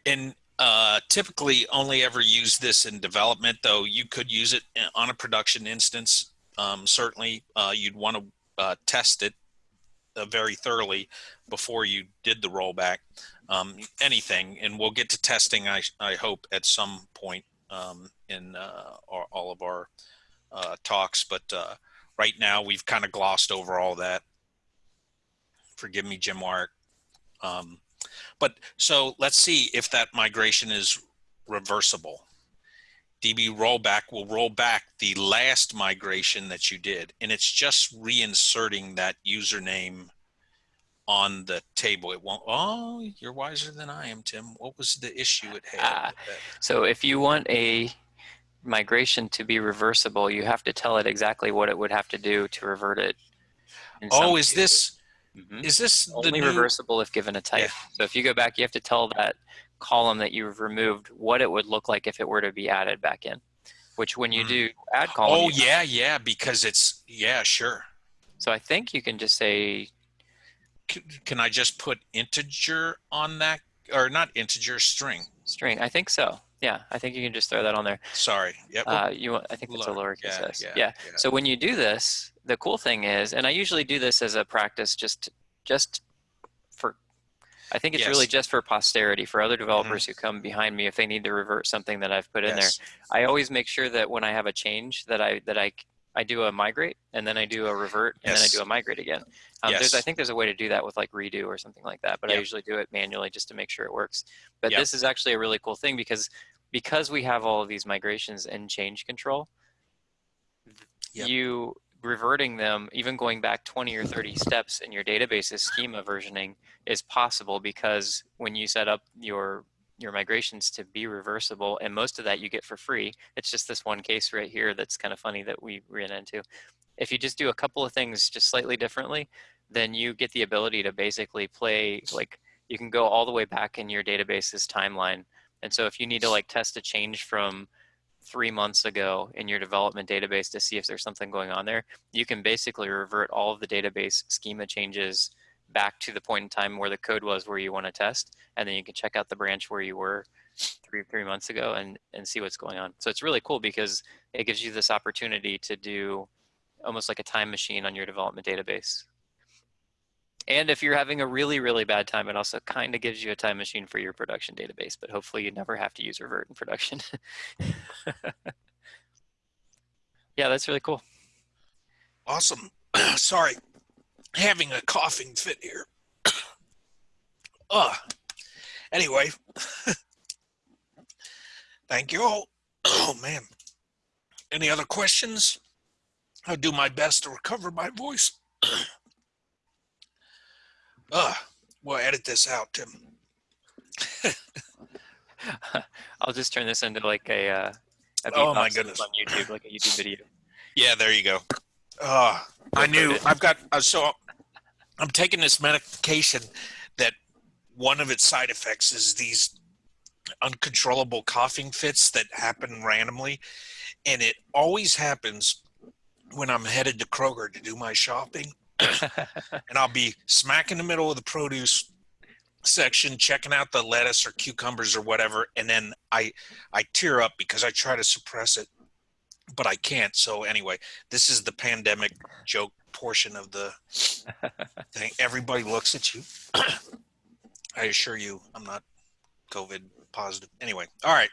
and uh, typically only ever use this in development, though you could use it on a production instance. Um, certainly, uh, you'd want to uh, test it uh, very thoroughly before you did the rollback. Um, anything, and we'll get to testing, I, I hope, at some point um, in uh, our, all of our uh, talks. But uh, right now, we've kind of glossed over all that. Forgive me, Jim Weirich. Um, but so let's see if that migration is reversible. DB rollback will roll back the last migration that you did, and it's just reinserting that username on the table. It won't. Oh, you're wiser than I am, Tim. What was the issue it had? That? So if you want a migration to be reversible, you have to tell it exactly what it would have to do to revert it. Oh, is this Mhm. is this the only reversible if given a type? So if you go back, you have to tell that column that you've removed what it would look like if it were to be added back in. Which when you Hmm. do add column, Oh yeah, yeah, because it's yeah, sure. so I think you can just say C- Can I just put integer on that or not integer, string. String. I think so. Yeah, I think you can just throw that on there. Sorry. Yep. Uh, you want, I think it's a lowercase yeah, s. yeah, Yeah. yeah. So when you do this, the cool thing is, and I usually do this as a practice, just just. I think it's really just for posterity for other developers who come behind me if they need to revert something that I've put in there. I always make sure that when I have a change that I that I I do a migrate and then I do a revert and then I do a migrate again. Um, There's I think there's a way to do that with like redo or something like that, but I usually do it manually just to make sure it works. But Yep. this is actually a really cool thing because because we have all of these migrations and change control, Yep. you reverting them, even going back 20 or 30 steps in your database's schema versioning is possible because when you set up your your migrations to be reversible, and most of that you get for free. It's just this one case right here that's kind of funny that we ran into. If you just do a couple of things just slightly differently, then you get the ability to basically play like you can go all the way back in your database's timeline. And so if you need to like test a change from three months ago in your development database to see if there's something going on there, you can basically revert all of the database schema changes back to the point in time where the code was where you want to test, and then you can check out the branch where you were three three months ago and and see what's going on. So it's really cool because it gives you this opportunity to do almost like a time machine on your development database. And if you're having a really, really bad time, it also kind of gives you a time machine for your production database, but hopefully you never have to use revert in production. yeah, that's really cool. Awesome. Sorry. Having a coughing fit here. uh, anyway, thank you all. Oh, man. Any other questions? I'll do my best to recover my voice. uh, we'll edit this out, Tim. I'll just turn this into like a, uh, a Oh my goodness. on YouTube, like a YouTube video. Yeah, there you go. Uh, I knew. I've got, uh, so I'm taking this medication that one of its side effects is these uncontrollable coughing fits that happen randomly. And it always happens when I'm headed to Kroger to do my shopping. And I'll be smack in the middle of the produce section checking out the lettuce or cucumbers or whatever and then I I tear up because I try to suppress it but I can't. So anyway, this is the pandemic joke portion of the thing. Everybody looks at you. I assure you, I'm not COVID positive. Anyway, all right.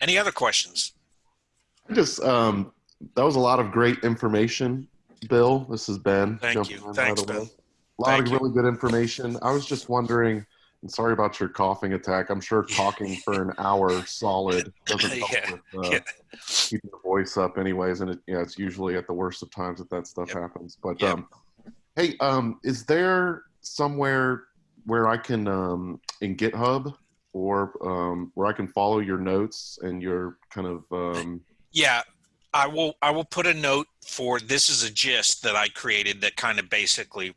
Any other questions? I Just um, that was a lot of great information, Bill. This is Ben. Thank you. Thanks, way. Ben. A lot Thank of you. really good information. I was just wondering, and sorry about your coughing attack. I'm sure talking for an hour solid doesn't help Yeah, with uh, yeah. keeping the voice up, anyways. And it, yeah, it's usually at the worst of times that that stuff Yep. happens. But Yep. um, hey, um, is there somewhere where I can um, in GitHub or um, where I can follow your notes and your kind of um, Yeah, I will. I will put a note for this is a gist that I created that kind of basically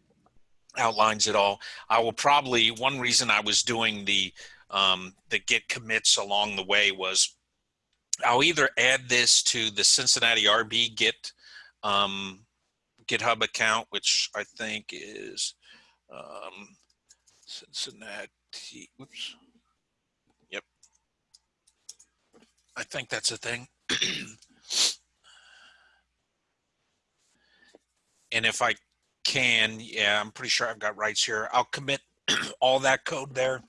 outlines it all. I will probably one reason I was doing the um, the git commits along the way was I'll either add this to the Cincinnati RB Git um, GitHub account, which I think is um, Cincinnati. Oops. Yep. I think that's a thing. and if I can, yeah, I'm pretty sure I've got rights here. I'll commit all that code there.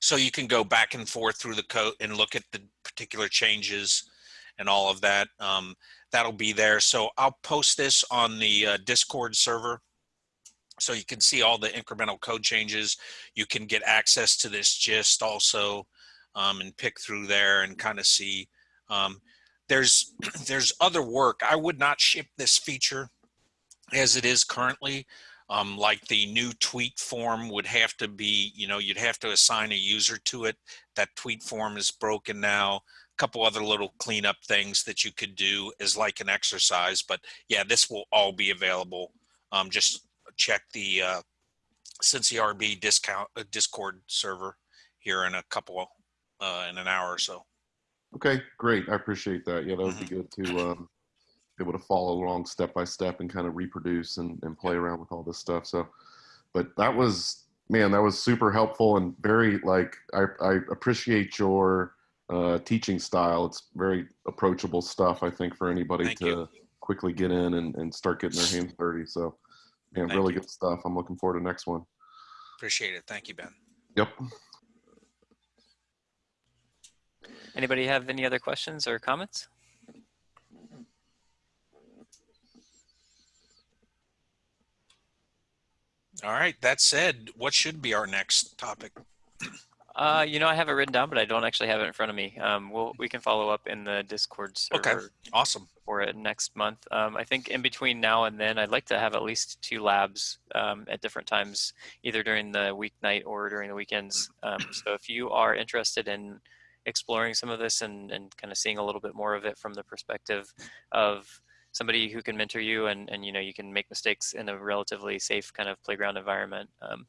So you can go back and forth through the code and look at the particular changes and all of that. Um, that'll be there. So I'll post this on the uh, Discord server. So you can see all the incremental code changes. You can get access to this gist also um, and pick through there and kind of see. Um, there's there's other work. I would not ship this feature as it is currently. Um, like the new tweet form would have to be, you know, you'd have to assign a user to it. That tweet form is broken now. A couple other little cleanup things that you could do as like an exercise. But yeah, this will all be available. Um, just check the uh, Cincy RB discount uh, Discord server here in a couple uh, in an hour or so. Okay, great. I appreciate that. Yeah, that would be Mm-hmm. good to um, able to follow along step by step and kind of reproduce and, and play around with all this stuff. So, but that was man, that was super helpful and very like I, I appreciate your uh, teaching style. It's very approachable stuff. I think for anybody Thank to you. quickly get in and, and start getting their hands dirty. So, man, Thank really you. good stuff. I'm looking forward to next one. Appreciate it. Thank you, Ben. Yep. Anybody have any other questions or comments? All right. That said, what should be our next topic? Uh, you know, I have it written down, but I don't actually have it in front of me. Um, we'll, we can follow up in the Discord server Okay. Awesome. for it next month. Um, I think in between now and then, I'd like to have at least two labs um, at different times, either during the weeknight or during the weekends. Um, so if you are interested in exploring some of this and, and kind of seeing a little bit more of it from the perspective of somebody who can mentor you and, and you know you can make mistakes in a relatively safe kind of playground environment um,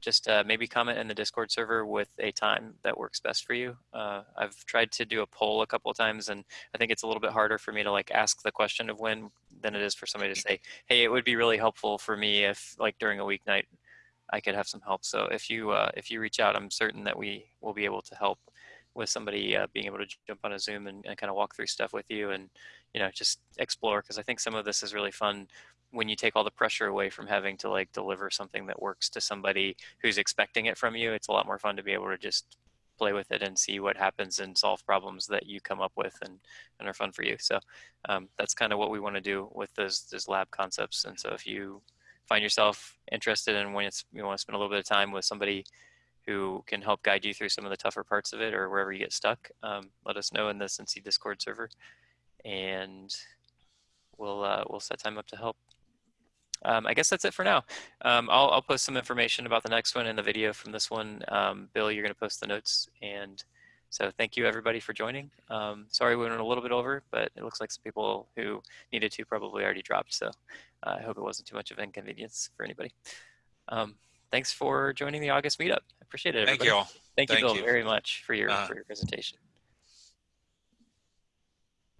just uh, maybe comment in the discord server with a time that works best for you. Uh, i've tried to do a poll a couple of times and i think it's a little bit harder for me to like ask the question of when than it is for somebody to say hey it would be really helpful for me if like during a weeknight i could have some help. So if you uh, if you reach out i'm certain that we will be able to help with somebody uh, being able to jump on a zoom and, and kind of walk through stuff with you and you know just explore because i think some of this is really fun when you take all the pressure away from having to like deliver something that works to somebody who's expecting it from you it's a lot more fun to be able to just play with it and see what happens and solve problems that you come up with and, and are fun for you. So um, that's kind of what we want to do with those those lab concepts. And so if you find yourself interested in when it's you want to spend a little bit of time with somebody who can help guide you through some of the tougher parts of it or wherever you get stuck um, let us know in the Cincy discord server and we'll uh, we'll set time up to help. Um, I guess that's it for now. Um, I'll, I'll post some information about the next one in the video from this one. Um, Bill, you're going to post the notes. And so thank you everybody for joining. Um, sorry we went a little bit over, but it looks like some people who needed to probably already dropped. So uh, I hope it wasn't too much of an inconvenience for anybody. Um, thanks for joining the August meetup. I appreciate it. Thank you all. Thank you, Thank Bill, you. very much for your, Uh, for your presentation.